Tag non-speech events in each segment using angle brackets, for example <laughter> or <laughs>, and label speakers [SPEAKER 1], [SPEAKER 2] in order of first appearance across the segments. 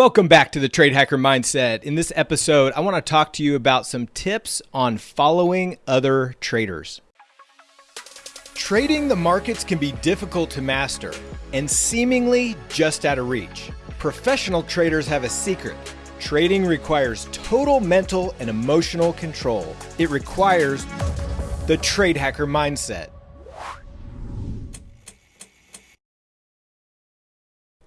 [SPEAKER 1] Welcome back to the Trade Hacker Mindset. In this episode, I want to talk to you about some tips on following other traders. Trading the markets can be difficult to master and seemingly just out of reach. Professional traders have a secret. Trading requires total mental and emotional control. It requires the Trade Hacker Mindset.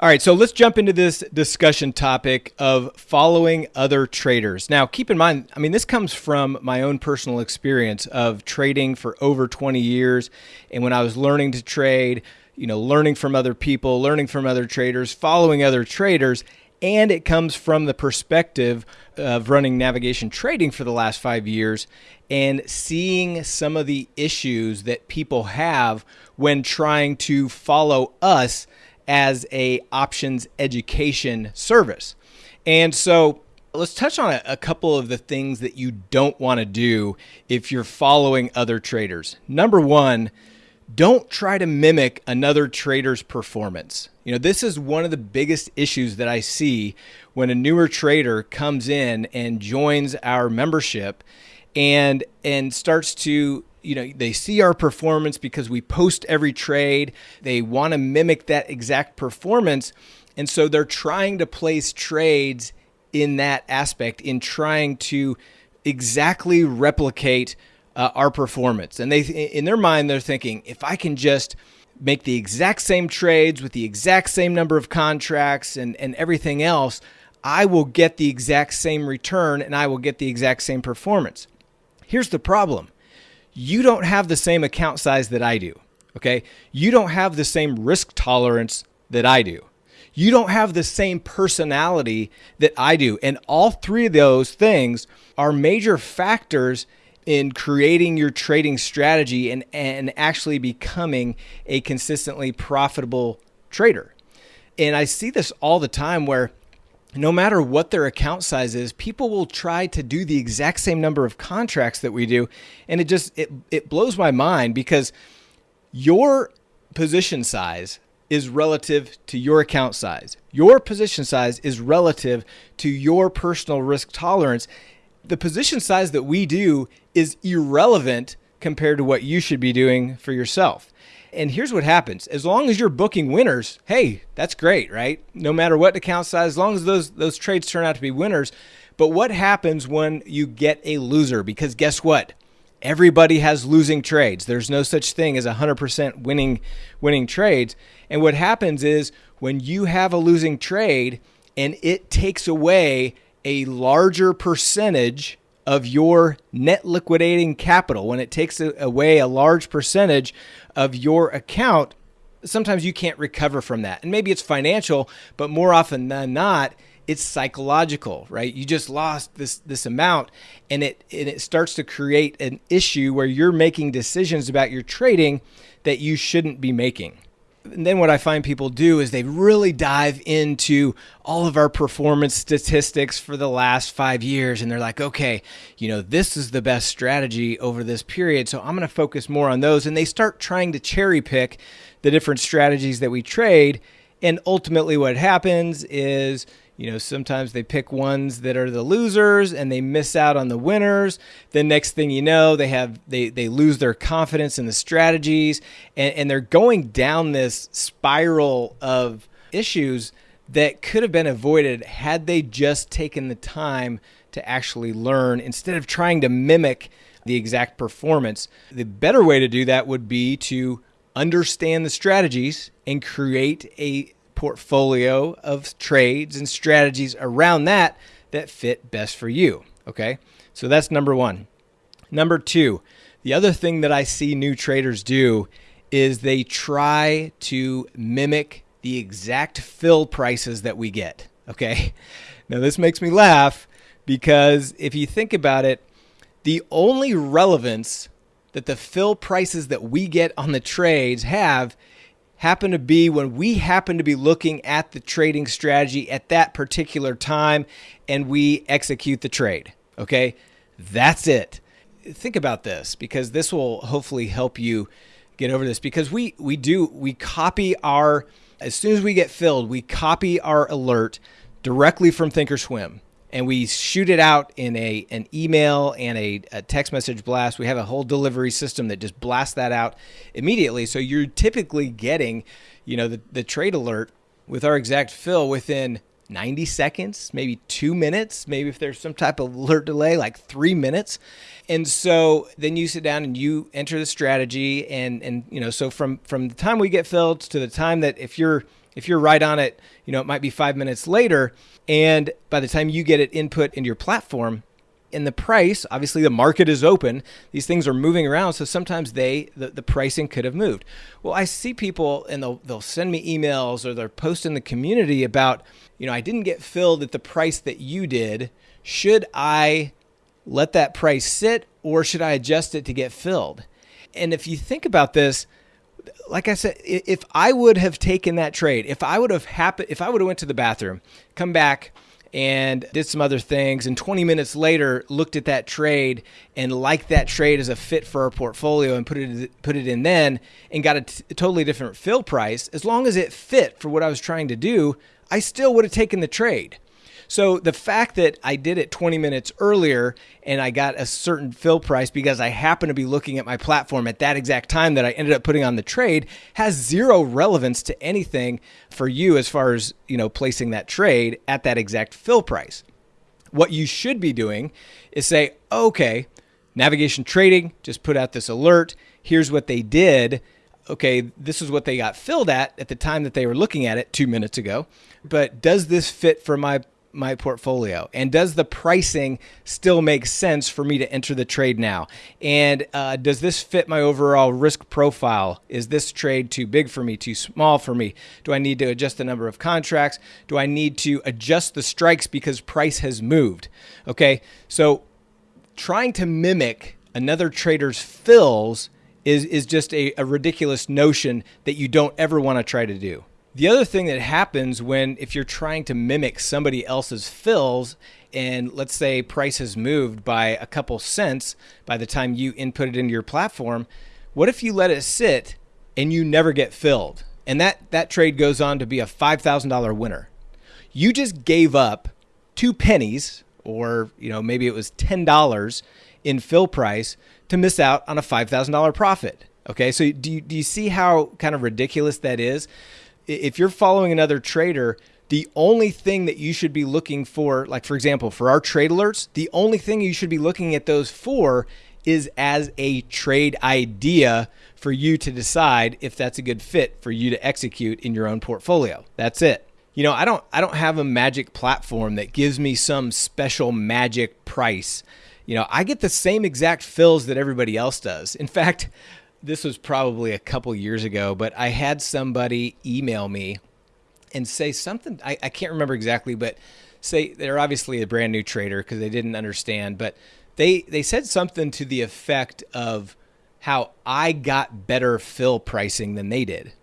[SPEAKER 1] All right, so let's jump into this discussion topic of following other traders. Now, keep in mind, I mean, this comes from my own personal experience of trading for over 20 years. And when I was learning to trade, you know, learning from other people, learning from other traders, following other traders, and it comes from the perspective of running navigation trading for the last five years and seeing some of the issues that people have when trying to follow us as a options education service. And so let's touch on a, a, couple of the things that you don't want to do if you're following other traders. Number one, don't try to mimic another trader's performance. You know, this is one of the biggest issues that I see when a newer trader comes in and joins our membership and and starts to you know, they see our performance because we post every trade. They want to mimic that exact performance. And so they're trying to place trades in that aspect, in trying to exactly replicate uh, our performance. And they, in their mind, they're thinking, if I can just make the exact same trades with the exact same number of contracts and, and everything else, I will get the exact same return and I will get the exact same performance. Here's the problem you don't have the same account size that I do. Okay. You don't have the same risk tolerance that I do. You don't have the same personality that I do. And all three of those things are major factors in creating your trading strategy and, and actually becoming a consistently profitable trader. And I see this all the time where no matter what their account size is, people will try to do the exact same number of contracts that we do. And it just, it, it blows my mind because your position size is relative to your account size. Your position size is relative to your personal risk tolerance. The position size that we do is irrelevant compared to what you should be doing for yourself. And here's what happens. As long as you're booking winners, hey, that's great, right? No matter what account size, as long as those those trades turn out to be winners. But what happens when you get a loser? Because guess what? Everybody has losing trades. There's no such thing as 100% winning winning trades. And what happens is when you have a losing trade and it takes away a larger percentage of your net liquidating capital, when it takes away a large percentage of your account, sometimes you can't recover from that. And maybe it's financial, but more often than not, it's psychological, right? You just lost this this amount and it and it starts to create an issue where you're making decisions about your trading that you shouldn't be making and then what I find people do is they really dive into all of our performance statistics for the last five years. And they're like, okay, you know, this is the best strategy over this period. So I'm going to focus more on those. And they start trying to cherry pick the different strategies that we trade. And ultimately, what happens is you know, sometimes they pick ones that are the losers and they miss out on the winners. The next thing you know, they have they they lose their confidence in the strategies and, and they're going down this spiral of issues that could have been avoided had they just taken the time to actually learn instead of trying to mimic the exact performance. The better way to do that would be to understand the strategies and create a portfolio of trades and strategies around that that fit best for you. Okay. So that's number one. Number two, the other thing that I see new traders do is they try to mimic the exact fill prices that we get. Okay. <laughs> Now, this makes me laugh because if you think about it, the only relevance that the fill prices that we get on the trades have happen to be when we happen to be looking at the trading strategy at that particular time and we execute the trade. Okay, that's it. Think about this because this will hopefully help you get over this because we we do we copy our as soon as we get filled we copy our alert directly from Thinkorswim and we shoot it out in a an email and a, a, text message blast. We have a whole delivery system that just blasts that out immediately. So you're typically getting, you know, the, the trade alert with our exact fill within 90 seconds, maybe two minutes, maybe if there's some type of alert delay, like three minutes. And so then you sit down and you enter the strategy and and you know, so from from the time we get filled to the time that if you're if you're right on it, you know, it might be five minutes later. And by the time you get it input into your platform, and the price, obviously the market is open. These things are moving around, so sometimes they the, the pricing could have moved. Well, I see people and they'll they'll send me emails or they're posting in the community about, you know, I didn't get filled at the price that you did. Should I let that price sit or should I adjust it to get filled? And if you think about this, like I said, if I would have taken that trade, if I would have happened, if I would have went to the bathroom, come back and did some other things, and 20 minutes later looked at that trade and liked that trade as a fit for our portfolio and put it put it in then and got a, totally different fill price, as long as it fit for what I was trying to do, I still would have taken the trade. So the fact that I did it 20 minutes earlier and I got a certain fill price because I happened to be looking at my platform at that exact time that I ended up putting on the trade has zero relevance to anything for you as far as, you know, placing that trade at that exact fill price. What you should be doing is say, okay, navigation trading just put out this alert. Here's what they did okay, this is what they got filled at at the time that they were looking at it two minutes ago. But does this fit for my my portfolio? And does the pricing still make sense for me to enter the trade now? And uh, does this fit my overall risk profile? Is this trade too big for me, too small for me? Do I need to adjust the number of contracts? Do I need to adjust the strikes because price has moved? Okay, so trying to mimic another trader's fills is, is just a, a ridiculous notion that you don't ever want to try to do. The other thing that happens when if you're trying to mimic somebody else's fills and let's say price has moved by a couple cents by the time you input it into your platform, what if you let it sit and you never get filled? And that that trade goes on to be a $5,000 winner. You just gave up 2 pennies or, you know, maybe it was $10 in fill price to miss out on a $5,000 profit. Okay? So do you, do you see how kind of ridiculous that is? If you're following another trader, the only thing that you should be looking for, like for example, for our trade alerts, the only thing you should be looking at those for is as a trade idea for you to decide if that's a good fit for you to execute in your own portfolio. That's it. You know, I don't I don't have a magic platform that gives me some special magic price. You know, I get the same exact fills that everybody else does. In fact, this was probably a couple years ago, but I had somebody email me and say something. I, I can't remember exactly, but say they're obviously a brand new trader because they didn't understand, but they they said something to the effect of how I got better fill pricing than they did.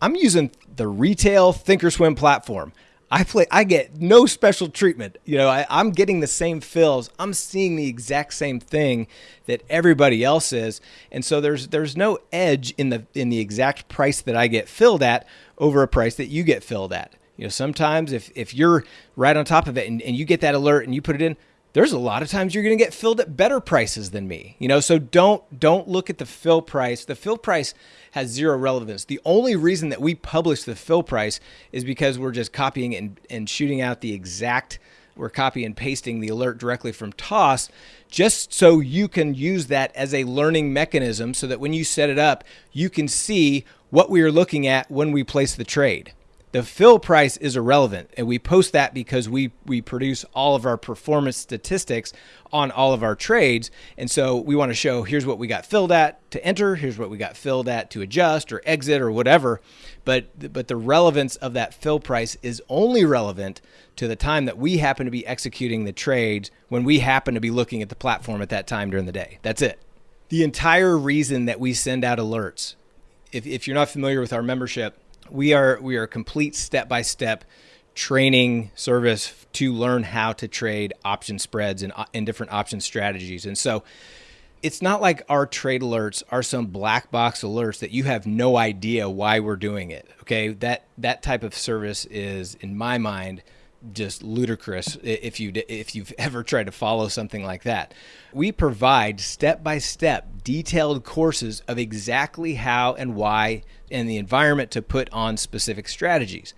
[SPEAKER 1] I'm using the retail Thinkorswim platform. I play I get no special treatment. You know, I, am getting the same fills. I'm seeing the exact same thing that everybody else is. And so there's there's no edge in the in the exact price that I get filled at over a price that you get filled at. You know, sometimes if if you're right on top of it and, and you get that alert and you put it in, there's a lot of times you're going to get filled at better prices than me. You know, so don't don't look at the fill price. The fill price has zero relevance. The only reason that we publish the fill price is because we're just copying and, and shooting out the exact we're copy and pasting the alert directly from TOS just so you can use that as a learning mechanism so that when you set it up, you can see what we are looking at when we place the trade. The fill price is irrelevant, and we post that because we we produce all of our performance statistics on all of our trades, and so we want to show here's what we got filled at to enter, here's what we got filled at to adjust or exit or whatever. But but the relevance of that fill price is only relevant to the time that we happen to be executing the trades when we happen to be looking at the platform at that time during the day. That's it. The entire reason that we send out alerts, if, if you're not familiar with our membership we are we are a complete step by step training service to learn how to trade option spreads and, uh, in different option strategies. And so it's not like our trade alerts are some black box alerts that you have no idea why we're doing it. Okay? That that type of service is in my mind just ludicrous if you if you've <laughs> ever tried to follow something like that. We provide step-by-step detailed courses of exactly how and why and the environment to put on specific strategies.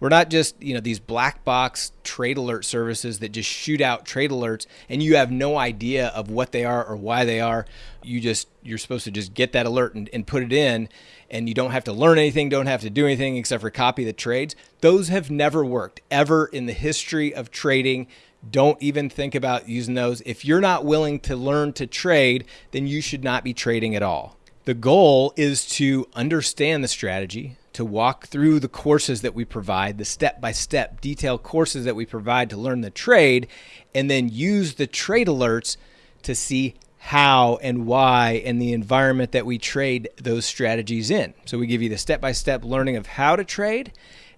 [SPEAKER 1] We're not just, you know, these black box trade alert services that just shoot out trade alerts and you have no idea of what they are or why they are. You just you're supposed to just get that alert and, and put it in and you don't have to learn anything, don't have to do anything except for copy the trades. Those have never worked ever in the history of trading. Don't even think about using those. If you're not willing to learn to trade, then you should not be trading at all. The goal is to understand the strategy, to walk through the courses that we provide, the step by step detailed courses that we provide to learn the trade, and then use the trade alerts to see how and why and the environment that we trade those strategies in. So we give you the step by step learning of how to trade,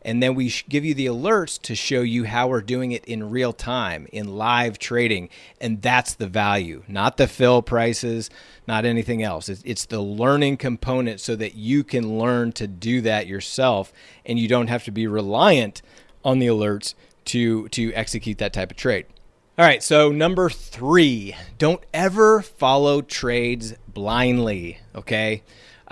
[SPEAKER 1] and then we give you the alerts to show you how we're doing it in real time, in live trading. And that's the value, not the fill prices, not anything else. It's, the learning component so that you can learn to do that yourself and you don't have to be reliant on the alerts to, to execute that type of trade. All right, so number three, don't ever follow trades blindly, okay?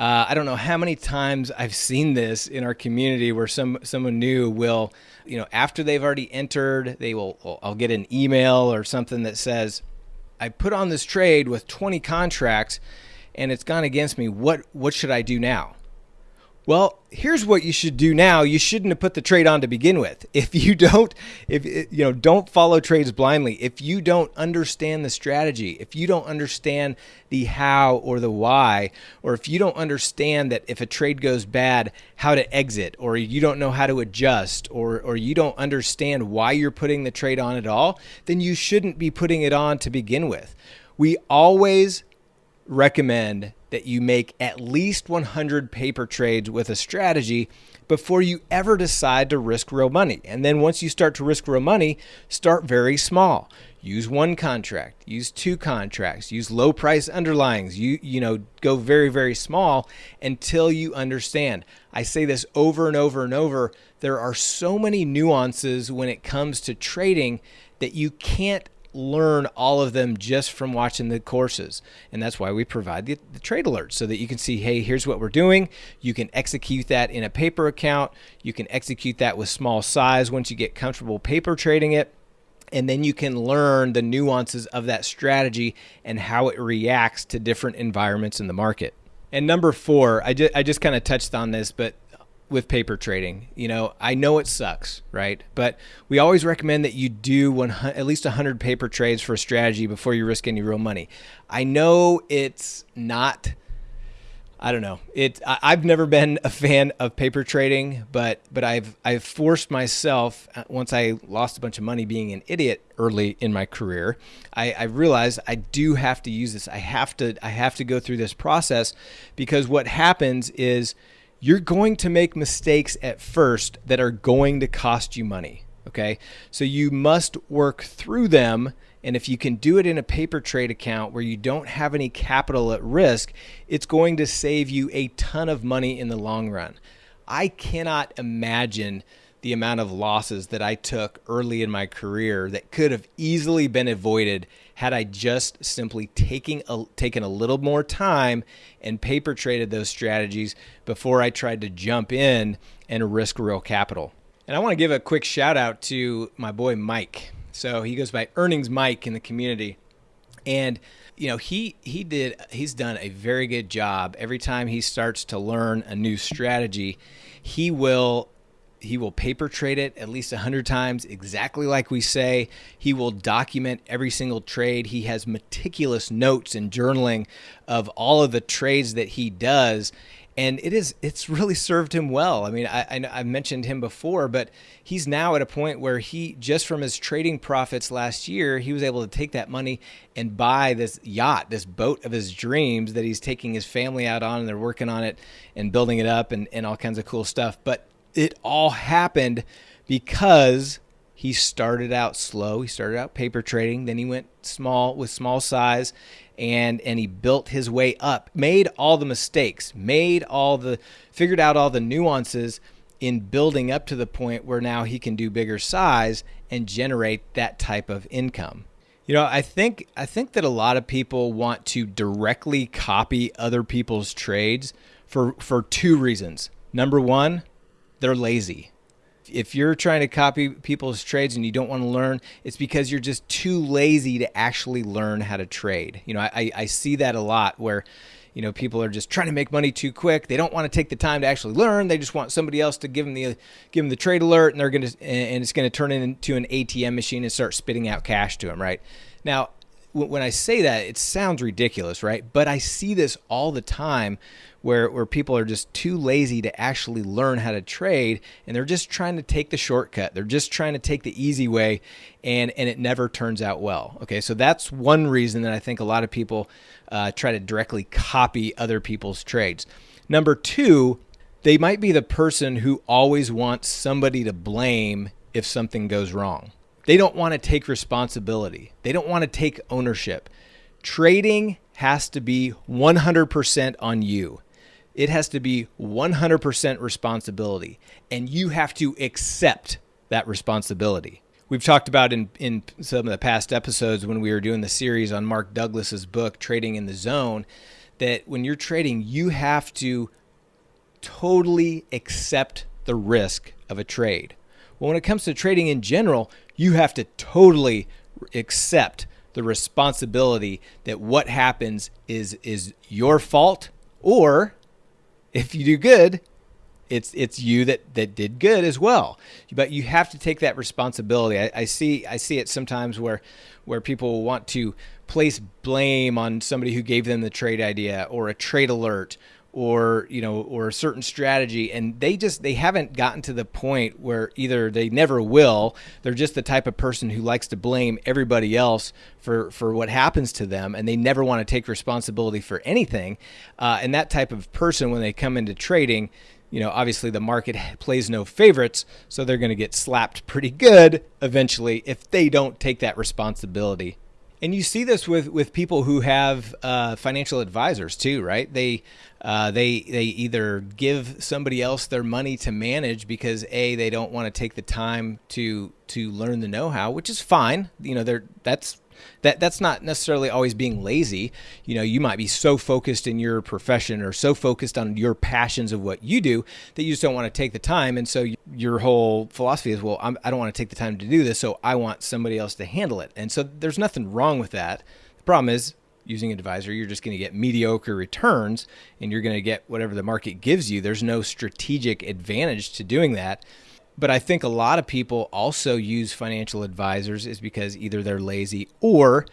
[SPEAKER 1] Uh, I don't know how many times I've seen this in our community where some someone new will, you know, after they've already entered, they will, I'll get an email or something that says, I put on this trade with 20 contracts and it's gone against me. What, what should I do now? Well, here's what you should do now. You shouldn't have put the trade on to begin with. <laughs> If you don't, if you know, don't follow trades blindly. If you don't understand the strategy, if you don't understand the how or the why, or if you don't understand that if a trade goes bad, how to exit, or you don't know how to adjust, or or you don't understand why you're putting the trade on at all, then you shouldn't be putting it on to begin with. We always recommend that you make at least 100 paper trades with a strategy before you ever decide to risk real money. And then once you start to risk real money, start very small. Use one contract, use two contracts, use low price underlyings. You you know, go very very small until you understand. I say this over and over and over. There are so many nuances when it comes to trading that you can't learn all of them just from watching the courses. And that's why we provide the, the, trade alerts so that you can see, hey, here's what we're doing. You can execute that in a paper account. You can execute that with small size once you get comfortable paper trading it. And then you can learn the nuances of that strategy and how it reacts to different environments in the market. And number four, I I just kind of touched on this, but with paper trading. You know, I know it sucks, right? But we always recommend that you do one, at least 100 paper trades for a strategy before you risk any real money. I know it's not I don't know. It I've never been a fan of paper trading, but but I've I've forced myself uh, once I lost a bunch of money being an idiot early in my career. I, I realized I do have to use this. I have to I have to go through this process because what happens is you're going to make mistakes at first that are going to cost you money. Okay. So you must work through them. And if you can do it in a paper trade account where you don't have any capital at risk, it's going to save you a ton of money in the long run. I cannot imagine the amount of losses that I took early in my career that could have easily been avoided had I just simply taking a, taken a little more time and paper traded those strategies before I tried to jump in and risk real capital. And I want to give a quick shout out to my boy Mike. So he goes by Earnings Mike in the community. And you know, he he did he's done a very good job every time he starts to learn a new strategy, he will he will paper trade it at least 100 times exactly like we say. He will document every single trade. He has meticulous notes and journaling of all of the trades that he does and it is it's really served him well. I mean I, I, mentioned him before but he's now at a point where he just from his trading profits last year he was able to take that money and buy this yacht this boat of his dreams that he's taking his family out on and they're working on it and building it up and, and all kinds of cool stuff. But it all happened because he started out slow. He started out paper trading, then he went small with small size and and he built his way up. Made all the mistakes, made all the figured out all the nuances in building up to the point where now he can do bigger size and generate that type of income. You know, I think I think that a lot of people want to directly copy other people's trades for for two reasons. Number 1, they're lazy. If you're trying to copy people's trades and you don't want to learn, it's because you're just too lazy to actually learn how to trade. You know, I, I see that a lot where you know people are just trying to make money too quick they don't want to take the time to actually learn they just want somebody else to give them the give them the trade alert and they're to and it's to turn into an atm machine and start spitting out cash to them right now when i say that it sounds ridiculous right? But i see this all the time where where people are just too lazy to actually learn how to trade and they're just trying to take the shortcut. They're just trying to take the easy way and and it never turns out well okay? So that's one reason that i think a lot of people uh, try to directly copy other people's trades. Number two they might be the person who always wants somebody to blame if something goes wrong they don't want to take responsibility they don't want to take ownership trading has to be 100% on you it has to be 100% responsibility, and you have to accept that responsibility. We've talked about in, in some of the past episodes when we were doing the series on Mark Douglas's book, Trading in the Zone, that when you're trading, you have to totally accept the risk of a trade. Well, when it comes to trading in general, you have to totally accept the responsibility that what happens is is your fault or if you do good, it's it's you that that did good as well. But you have to take that responsibility. I, I see I see it sometimes where where people want to place blame on somebody who gave them the trade idea or a trade alert or you know or a certain strategy and they just they haven't gotten to the point where either they never will they're just the type of person who likes to blame everybody else for for what happens to them and they never want to take responsibility for anything. Uh, and that type of person when they come into trading you know obviously the market plays no favorites so they're going to get slapped pretty good eventually if they don't take that responsibility and you see this with, with people who have uh, financial advisors too, right? They uh, they they either give somebody else their money to manage because a they don't want to take the time to to learn the know-how, which is fine. You know, they're that's that that's not necessarily always being lazy. You know, you might be so focused in your profession or so focused on your passions of what you do that you just don't want to take the time. And so your whole philosophy is, well, I'm, I do not want to take the time to do this, so I want somebody else to handle it. And so there's nothing wrong with that. The problem is using an advisor, you're just going to get mediocre returns and you're going to get whatever the market gives you. There's no strategic advantage to doing that. But I think a lot of people also use financial advisors is because either they're lazy or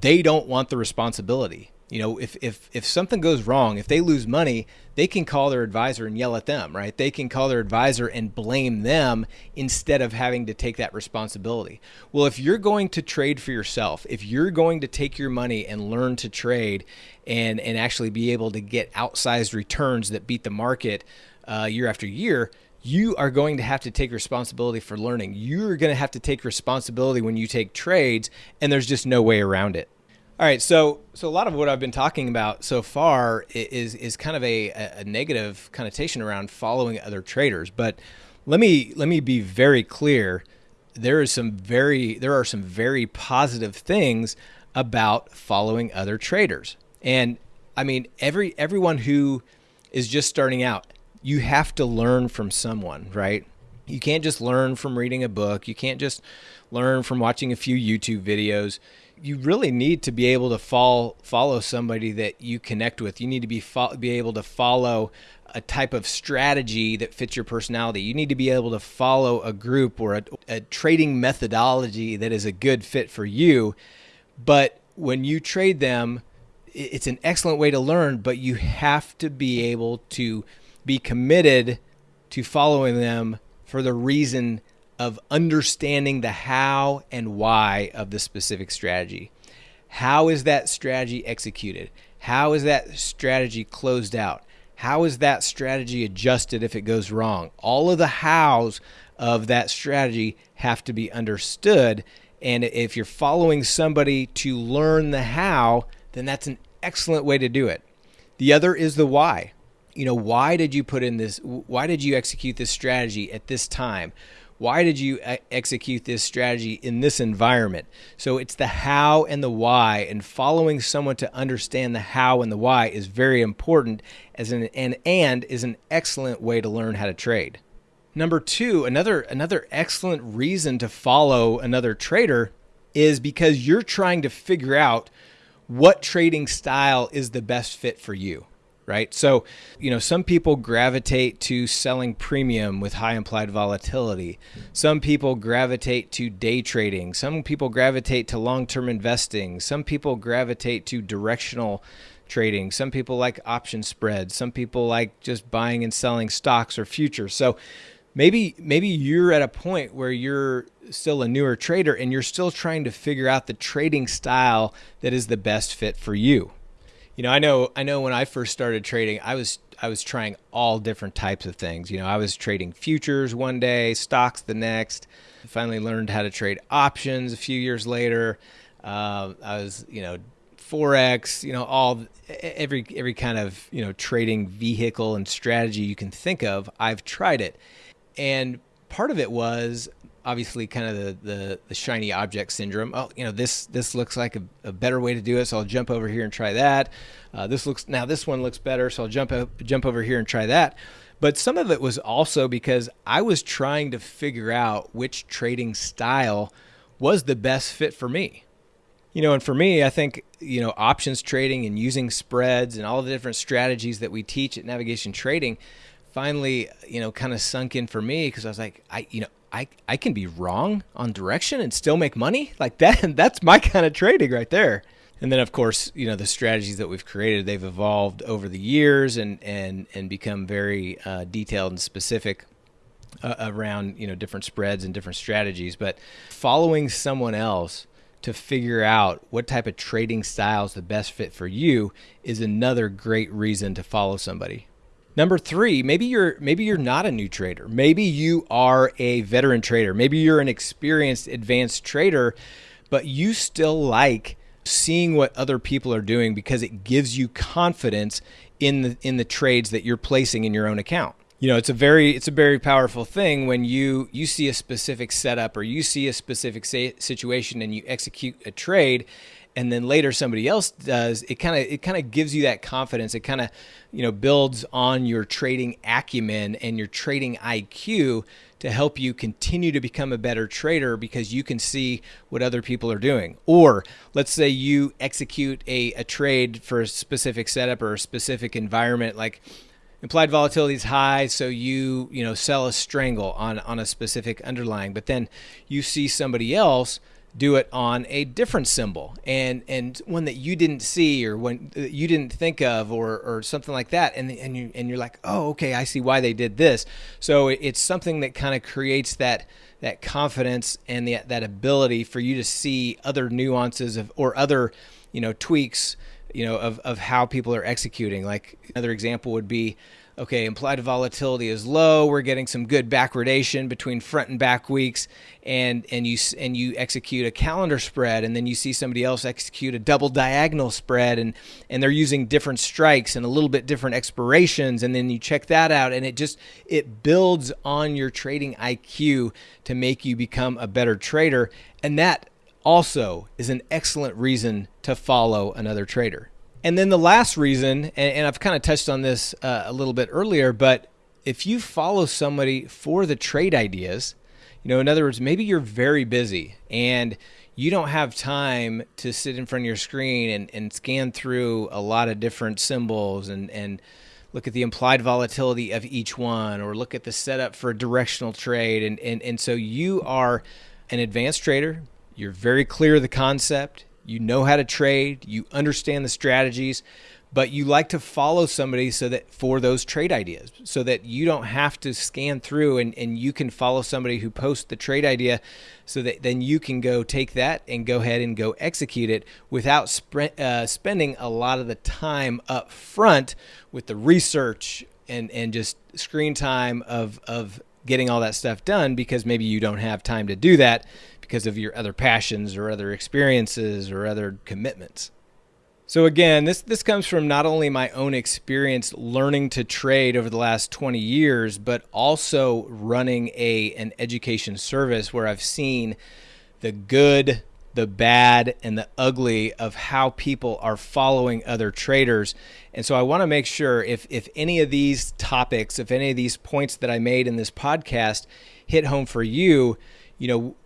[SPEAKER 1] they don't want the responsibility. You know, if, if, if something goes wrong, if they lose money, they can call their advisor and yell at them, right? They can call their advisor and blame them instead of having to take that responsibility. Well, if you're going to trade for yourself, if you're going to take your money and learn to trade and, and actually be able to get outsized returns that beat the market uh, year after year, you are going to have to take responsibility for learning. You're going to have to take responsibility when you take trades, and there's just no way around it. All right, so so a lot of what I've been talking about so far is is kind of a, a negative connotation around following other traders, but let me let me be very clear. There is some very there are some very positive things about following other traders, and I mean every everyone who is just starting out you have to learn from someone, right? You can't just learn from reading a book. You can't just learn from watching a few YouTube videos. You really need to be able to follow follow somebody that you connect with. You need to be be able to follow a type of strategy that fits your personality. You need to be able to follow a group or a, a trading methodology that is a good fit for you. But when you trade them, it's an excellent way to learn, but you have to be able to be committed to following them for the reason of understanding the how and why of the specific strategy. How is that strategy executed? How is that strategy closed out? How is that strategy adjusted if it goes wrong? All of the hows of that strategy have to be understood. And if you're following somebody to learn the how, then that's an excellent way to do it. The other is the why. You know, why did you put in this? Why did you execute this strategy at this time? Why did you execute this strategy in this environment? So it's the how and the why, and following someone to understand the how and the why is very important as an and and is an excellent way to learn how to trade. Number two, another another excellent reason to follow another trader is because you're trying to figure out what trading style is the best fit for you right? So, you know, some people gravitate to selling premium with high implied volatility. Some people gravitate to day trading. Some people gravitate to long term investing. Some people gravitate to directional trading. Some people like option spreads. Some people like just buying and selling stocks or futures. So, maybe maybe you're at a point where you're still a newer trader and you're still trying to figure out the trading style that is the best fit for you you know, I know I know when I first started trading, I was I was trying all different types of things. You know, I was trading futures one day, stocks the next. I finally learned how to trade options a few years later. Uh, I was, you know, forex, you know, all every every kind of you know trading vehicle and strategy you can think of. I've tried it, and part of it was obviously kind of the, the, the shiny object syndrome. Oh, you know, this this looks like a, a, better way to do it, so I'll jump over here and try that. Uh, this looks now this one looks better, so I'll jump up, jump over here and try that. But some of it was also because I was trying to figure out which trading style was the best fit for me. You know, and for me, I think, you know, options trading and using spreads and all the different strategies that we teach at Navigation Trading finally, you know, kind of sunk in for me because I was like, I, you know, I, I can be wrong on direction and still make money like <laughs> that. That's my kind of trading right there. And then, of course, you know the strategies that we've created, they've evolved over the years and and and become very uh, detailed and specific uh, around you know different spreads and different strategies. But following someone else to figure out what type of trading style is the best fit for you is another great reason to follow somebody. Number three, maybe you're maybe you're not a new trader. Maybe you are a veteran trader. Maybe you're an experienced advanced trader, but you still like seeing what other people are doing because it gives you confidence in the in the trades that you're placing in your own account. You know, it's a very it's a very powerful thing when you you see a specific setup or you see a specific situation and you execute a trade and then later somebody else does it kind of it kind of gives you that confidence. It kind of you know builds on your trading acumen and your trading IQ to help you continue to become a better trader because you can see what other people are doing. Or let's say you execute a, a trade for a specific setup or a specific environment like implied volatility is high so you you know sell a strangle on on a specific underlying but then you see somebody else do it on a different symbol. And and one that you didn't see or when you didn't think of or or something like that. And and you and you're like oh okay I see why they did this. So it's something that kind of creates that that confidence and the, that ability for you to see other nuances of or other you know tweaks you know of of how people are executing. Like another example would be okay, implied volatility is low. We're getting some good backwardation between front and back weeks, and and you and you execute a calendar spread, and then you see somebody else execute a double diagonal spread, and and they're using different strikes and a little bit different expirations, and then you check that out, and it just it builds on your trading IQ to make you become a better trader, and that also is an excellent reason to follow another trader. And then the last reason, and, and I've kind of touched on this uh, a little bit earlier, but if you follow somebody for the trade ideas, you know, in other words, maybe you're very busy and you don't have time to sit in front of your screen and, and scan through a lot of different symbols and, and look at the implied volatility of each one or look at the setup for a directional trade. And, and, and so you are an advanced trader. You're very clear of the concept you know how to trade, you understand the strategies, but you like to follow somebody so that for those trade ideas, so that you don't have to scan through and, and you can follow somebody who posts the trade idea so that then you can go take that and go ahead and go execute it without uh, spending a lot of the time up front with the research and, and just screen time of, of getting all that stuff done because maybe you don't have time to do that because of your other passions or other experiences or other commitments. So again, this this comes from not only my own experience learning to trade over the last 20 years, but also running a an education service where I've seen the good, the bad, and the ugly of how people are following other traders. And so I want to make sure if if any of these topics, if any of these points that I made in this podcast hit home for you, you know,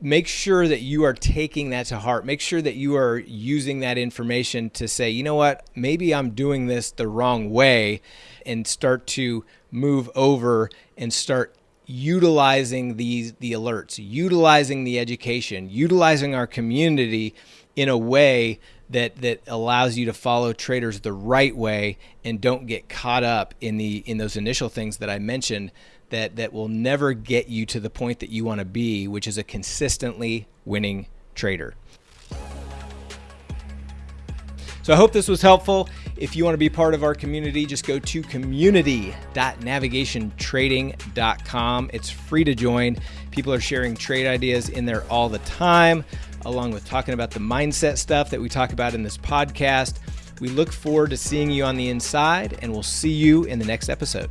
[SPEAKER 1] make sure that you are taking that to heart. Make sure that you are using that information to say, you know what, maybe I'm doing this the wrong way, and start to move over and start utilizing these the alerts, utilizing the education, utilizing our community in a way that that allows you to follow traders the right way and don't get caught up in the in those initial things that I mentioned that that will never get you to the point that you want to be, which is a consistently winning trader. So I hope this was helpful. If you want to be part of our community, just go to community.navigationtrading.com. It's free to join. People are sharing trade ideas in there all the time, along with talking about the mindset stuff that we talk about in this podcast. We look forward to seeing you on the inside, and we'll see you in the next episode.